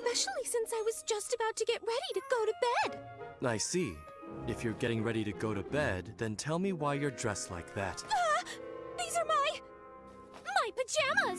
Especially since I was just about to get ready to go to bed. I see. If you're getting ready to go to bed, then tell me why you're dressed like that. Ah! These are my... my pajamas!